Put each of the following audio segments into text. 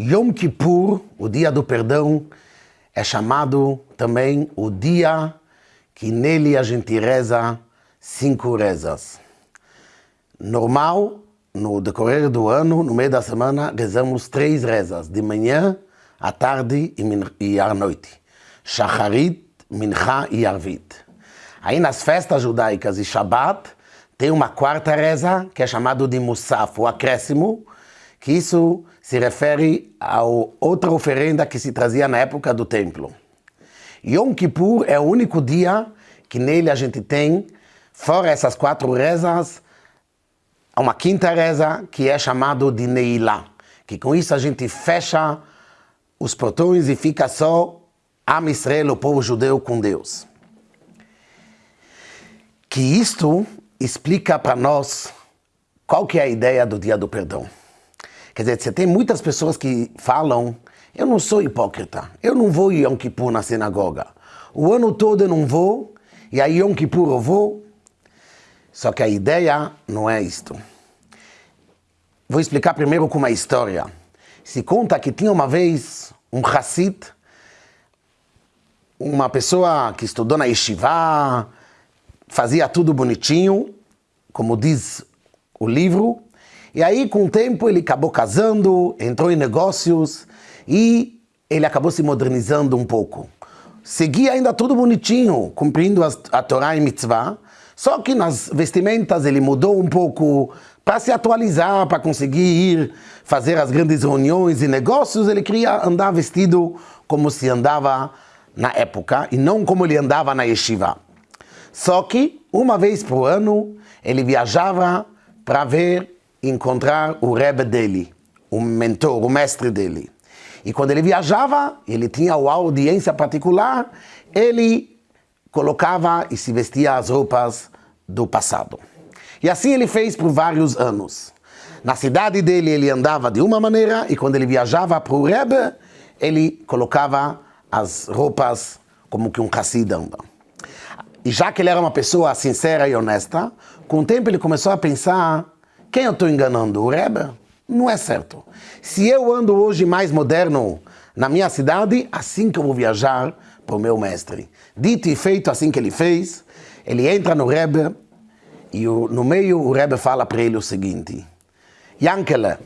Yom Kippur, o dia do perdão, é chamado também o dia que nele a gente reza cinco rezas. Normal, no decorrer do ano, no meio da semana, rezamos três rezas, de manhã, à tarde e à noite. Shacharit, Mincha e Arvit. Aí nas festas judaicas e Shabbat, tem uma quarta reza, que é chamado de Musaf, o acréscimo, que isso se refere a outra oferenda que se trazia na época do templo. Yom Kippur é o único dia que nele a gente tem, fora essas quatro rezas, uma quinta reza que é chamado de Neilá, que com isso a gente fecha os portões e fica só Am Israel, o povo judeu, com Deus. Que isto explica para nós qual que é a ideia do dia do perdão. Quer dizer, você tem muitas pessoas que falam, eu não sou hipócrita, eu não vou Yom Kippur na sinagoga. O ano todo eu não vou, e aí Yom Kippur eu vou. Só que a ideia não é isto. Vou explicar primeiro com uma história. Se conta que tinha uma vez um Hassid, uma pessoa que estudou na Yeshiva, fazia tudo bonitinho, como diz o livro, e aí, com o tempo, ele acabou casando, entrou em negócios e ele acabou se modernizando um pouco. Seguia ainda tudo bonitinho, cumprindo a Torá e Mitzvah, só que nas vestimentas ele mudou um pouco para se atualizar, para conseguir ir fazer as grandes reuniões e negócios. Ele queria andar vestido como se andava na época e não como ele andava na yeshiva. Só que, uma vez por ano, ele viajava para ver encontrar o Rebbe dele, o mentor, o mestre dele. E quando ele viajava, ele tinha uma audiência particular, ele colocava e se vestia as roupas do passado. E assim ele fez por vários anos. Na cidade dele ele andava de uma maneira e quando ele viajava para o Rebbe, ele colocava as roupas como que um Hassid anda. E já que ele era uma pessoa sincera e honesta, com o tempo ele começou a pensar quem eu estou enganando? O Rebbe? Não é certo. Se eu ando hoje mais moderno na minha cidade, assim que eu vou viajar para o meu mestre. Dito e feito assim que ele fez, ele entra no Rebbe e no meio o Rebbe fala para ele o seguinte, Yankele,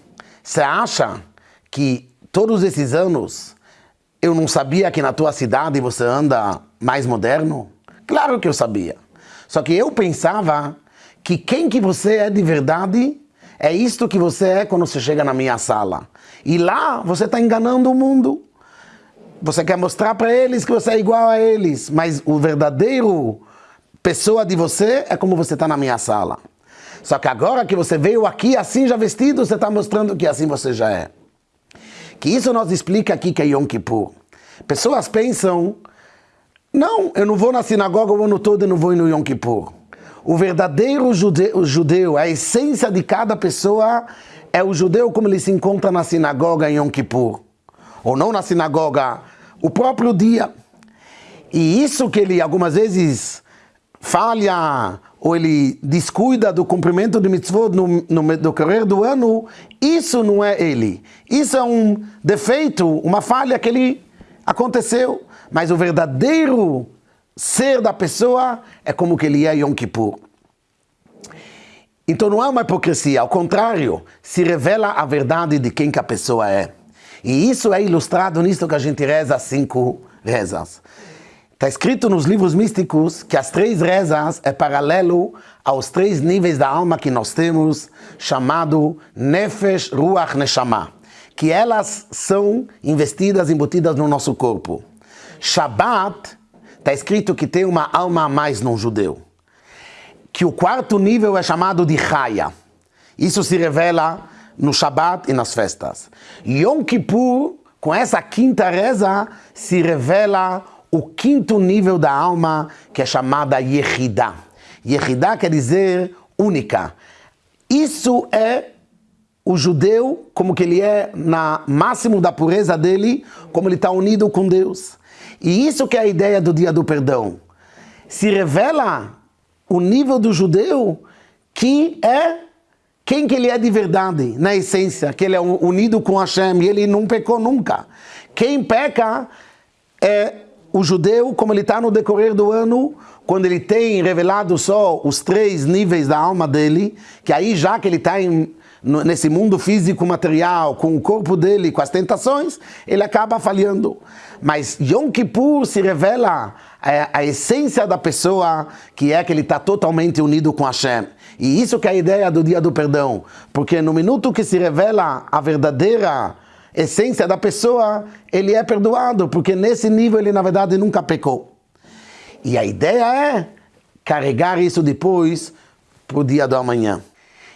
você acha que todos esses anos eu não sabia que na tua cidade você anda mais moderno? Claro que eu sabia. Só que eu pensava que quem que você é de verdade é isto que você é quando você chega na minha sala. E lá você está enganando o mundo. Você quer mostrar para eles que você é igual a eles, mas o verdadeiro pessoa de você é como você está na minha sala. Só que agora que você veio aqui assim já vestido, você está mostrando que assim você já é. Que isso nos explica aqui que é Yom Kippur. Pessoas pensam, não, eu não vou na sinagoga o ano todo e não vou no Yom Kippur. O verdadeiro judeu, judeu, a essência de cada pessoa é o judeu como ele se encontra na sinagoga em Yom Kippur. Ou não na sinagoga, o próprio dia. E isso que ele algumas vezes falha ou ele descuida do cumprimento de mitzvot no, no decorrer do ano, isso não é ele. Isso é um defeito, uma falha que ele aconteceu. Mas o verdadeiro ser da pessoa é como que ele é Yom Kippur. Então não é uma hipocrisia, ao contrário, se revela a verdade de quem que a pessoa é. E isso é ilustrado nisso que a gente reza cinco rezas. Está escrito nos livros místicos que as três rezas é paralelo aos três níveis da alma que nós temos, chamado Nefesh, Ruach, Neshama, que elas são investidas, embutidas no nosso corpo. Shabbat Está escrito que tem uma alma a mais no judeu. Que o quarto nível é chamado de Chaya. Isso se revela no Shabat e nas festas. Yom Kippur, com essa quinta reza, se revela o quinto nível da alma, que é chamada Yehidá. Yehidá quer dizer única. Isso é o judeu, como que ele é na máximo da pureza dele, como ele está unido com Deus. E isso que é a ideia do dia do perdão. Se revela o nível do judeu que é quem que ele é de verdade, na essência, que ele é unido com Hashem e ele não pecou nunca. Quem peca é o judeu, como ele está no decorrer do ano, quando ele tem revelado só os três níveis da alma dele, que aí já que ele está nesse mundo físico material, com o corpo dele, com as tentações, ele acaba falhando. Mas Yom Kippur se revela a, a essência da pessoa, que é que ele está totalmente unido com Hashem. E isso que é a ideia do dia do perdão, porque no minuto que se revela a verdadeira essência da pessoa, ele é perdoado, porque nesse nível ele na verdade nunca pecou. E a ideia é carregar isso depois para o dia do amanhã.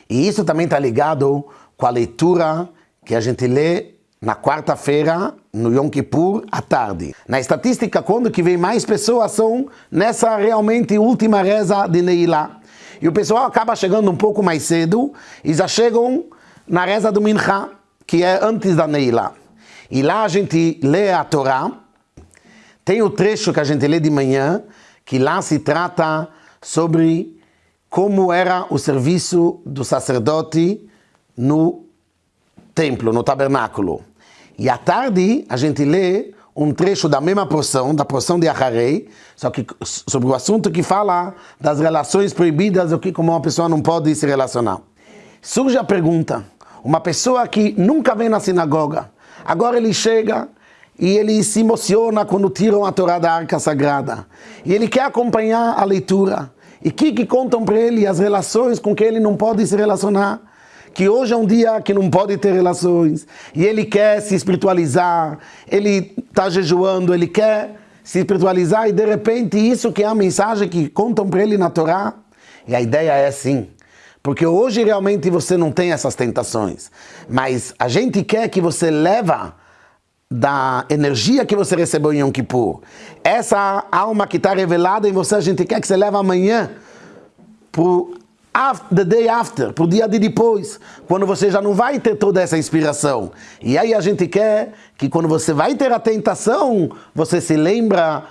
E isso também está ligado com a leitura que a gente lê na quarta-feira, no Yom Kippur, à tarde. Na estatística, quando que vem mais pessoas são nessa realmente última reza de Neilá. E o pessoal acaba chegando um pouco mais cedo e já chegam na reza do Mincha, que é antes da Neila. E lá a gente lê a Torá, tem o trecho que a gente lê de manhã, que lá se trata sobre como era o serviço do sacerdote no templo, no tabernáculo. E à tarde a gente lê um trecho da mesma porção, da porção de Acharei, só que sobre o assunto que fala das relações proibidas, o que como uma pessoa não pode se relacionar. Surge a pergunta, uma pessoa que nunca vem na sinagoga, agora ele chega e ele se emociona quando tiram a Torá da Arca Sagrada. E ele quer acompanhar a leitura. E o que, que contam para ele as relações com que ele não pode se relacionar? Que hoje é um dia que não pode ter relações. E ele quer se espiritualizar, ele está jejuando, ele quer se espiritualizar e de repente isso que é a mensagem que contam para ele na Torá. E a ideia é assim, porque hoje realmente você não tem essas tentações. Mas a gente quer que você leva da energia que você recebeu em Yom Kippur. Essa alma que está revelada em você, a gente quer que você leve amanhã para the day after, para o dia de depois, quando você já não vai ter toda essa inspiração. E aí a gente quer que quando você vai ter a tentação, você se lembra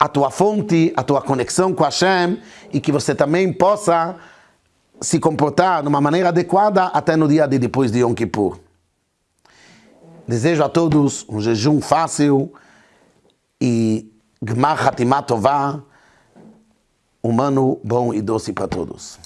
a tua fonte, a tua conexão com Hashem e que você também possa se comportar de uma maneira adequada até no dia de depois de Yom Kippur. Desejo a todos um jejum fácil e Gmar Hatimat Tová, humano bom e doce para todos.